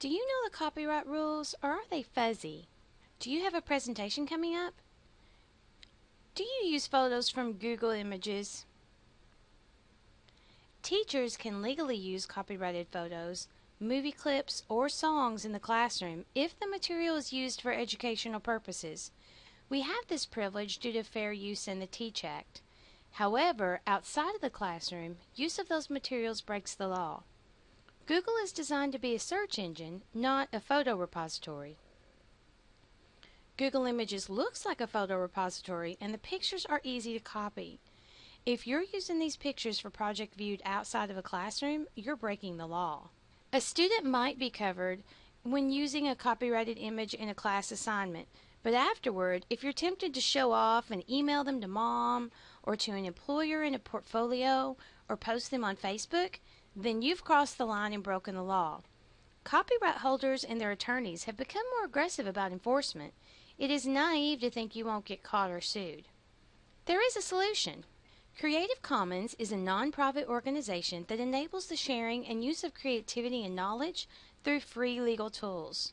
Do you know the copyright rules or are they fuzzy? Do you have a presentation coming up? Do you use photos from Google Images? Teachers can legally use copyrighted photos, movie clips, or songs in the classroom if the material is used for educational purposes. We have this privilege due to fair use in the Teach Act. However, outside of the classroom, use of those materials breaks the law. Google is designed to be a search engine, not a photo repository. Google Images looks like a photo repository and the pictures are easy to copy. If you're using these pictures for project viewed outside of a classroom, you're breaking the law. A student might be covered when using a copyrighted image in a class assignment, but afterward, if you're tempted to show off and email them to mom or to an employer in a portfolio or post them on Facebook, then you've crossed the line and broken the law. Copyright holders and their attorneys have become more aggressive about enforcement. It is naive to think you won't get caught or sued. There is a solution. Creative Commons is a nonprofit organization that enables the sharing and use of creativity and knowledge through free legal tools.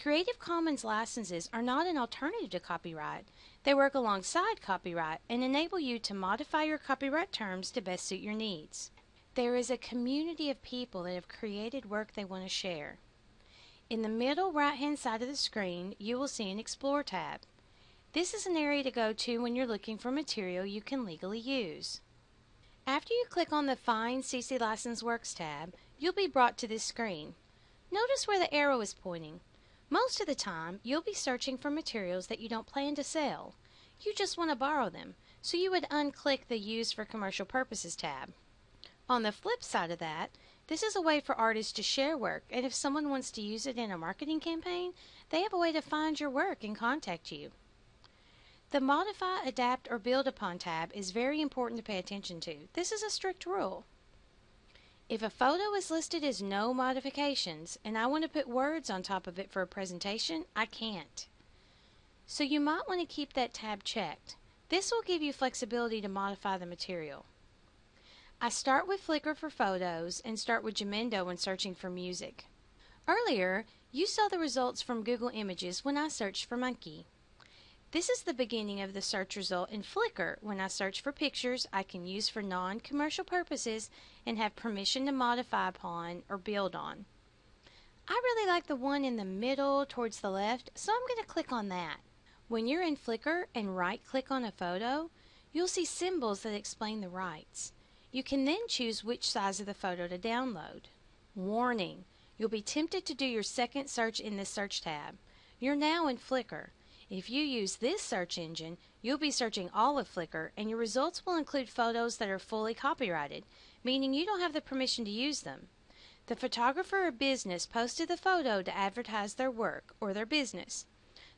Creative Commons licenses are not an alternative to copyright. They work alongside copyright and enable you to modify your copyright terms to best suit your needs. There is a community of people that have created work they want to share. In the middle right hand side of the screen, you will see an Explore tab. This is an area to go to when you're looking for material you can legally use. After you click on the Find CC License Works tab, you'll be brought to this screen. Notice where the arrow is pointing. Most of the time, you'll be searching for materials that you don't plan to sell. You just want to borrow them, so you would unclick the Use for Commercial Purposes tab. On the flip side of that, this is a way for artists to share work, and if someone wants to use it in a marketing campaign, they have a way to find your work and contact you. The Modify, Adapt, or Build Upon tab is very important to pay attention to. This is a strict rule. If a photo is listed as no modifications and I want to put words on top of it for a presentation, I can't. So you might want to keep that tab checked. This will give you flexibility to modify the material. I start with Flickr for photos and start with Jamendo when searching for music. Earlier, you saw the results from Google Images when I searched for monkey. This is the beginning of the search result in Flickr when I search for pictures I can use for non-commercial purposes and have permission to modify upon or build on. I really like the one in the middle towards the left, so I'm going to click on that. When you're in Flickr and right click on a photo, you'll see symbols that explain the rights. You can then choose which size of the photo to download. Warning! You'll be tempted to do your second search in this search tab. You're now in Flickr. If you use this search engine, you'll be searching all of Flickr and your results will include photos that are fully copyrighted, meaning you don't have the permission to use them. The photographer or business posted the photo to advertise their work or their business.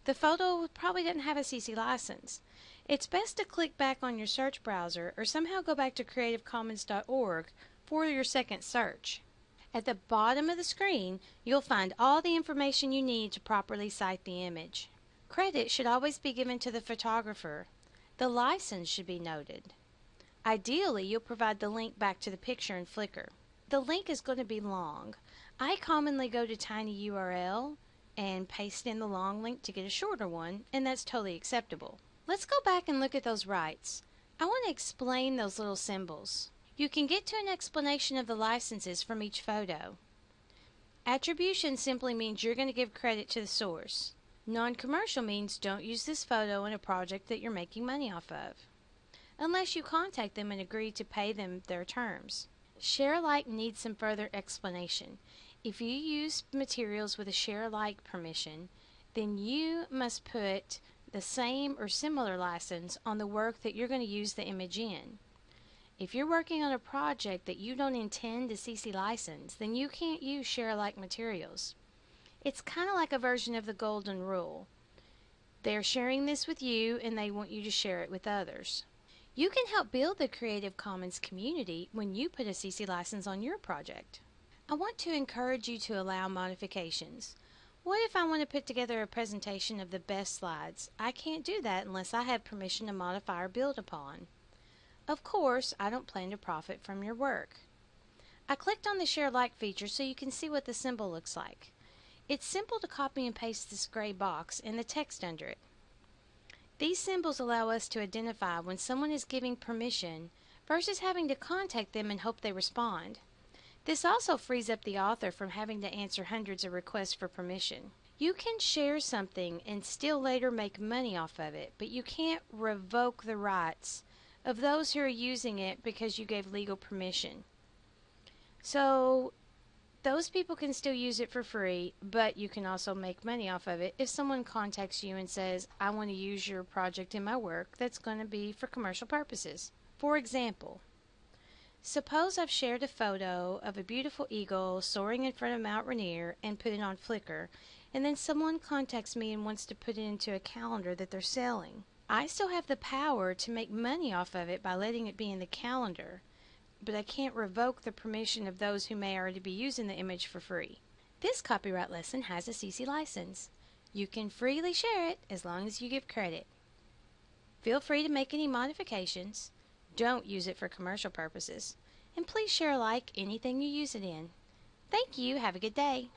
The photo probably didn't have a CC license. It's best to click back on your search browser or somehow go back to creativecommons.org for your second search. At the bottom of the screen, you'll find all the information you need to properly cite the image. Credit should always be given to the photographer. The license should be noted. Ideally, you'll provide the link back to the picture in Flickr. The link is going to be long. I commonly go to tinyurl and paste in the long link to get a shorter one, and that's totally acceptable. Let's go back and look at those rights. I want to explain those little symbols. You can get to an explanation of the licenses from each photo. Attribution simply means you're going to give credit to the source. Non-commercial means don't use this photo in a project that you're making money off of, unless you contact them and agree to pay them their terms. Share alike needs some further explanation. If you use materials with a share alike permission, then you must put the same or similar license on the work that you're going to use the image in. If you're working on a project that you don't intend to CC license, then you can't use share alike materials. It's kind of like a version of the golden rule. They're sharing this with you and they want you to share it with others. You can help build the Creative Commons community when you put a CC license on your project. I want to encourage you to allow modifications. What if I want to put together a presentation of the best slides? I can't do that unless I have permission to modify or build upon. Of course, I don't plan to profit from your work. I clicked on the Share Like feature so you can see what the symbol looks like. It's simple to copy and paste this gray box and the text under it. These symbols allow us to identify when someone is giving permission versus having to contact them and hope they respond. This also frees up the author from having to answer hundreds of requests for permission. You can share something and still later make money off of it, but you can't revoke the rights of those who are using it because you gave legal permission. So those people can still use it for free, but you can also make money off of it if someone contacts you and says, I want to use your project in my work that's going to be for commercial purposes. For example, suppose I've shared a photo of a beautiful eagle soaring in front of Mount Rainier and put it on Flickr and then someone contacts me and wants to put it into a calendar that they're selling. I still have the power to make money off of it by letting it be in the calendar, but I can't revoke the permission of those who may already be using the image for free. This copyright lesson has a CC license. You can freely share it as long as you give credit. Feel free to make any modifications. Don't use it for commercial purposes. And please share like anything you use it in. Thank you. Have a good day.